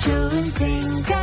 choosing God.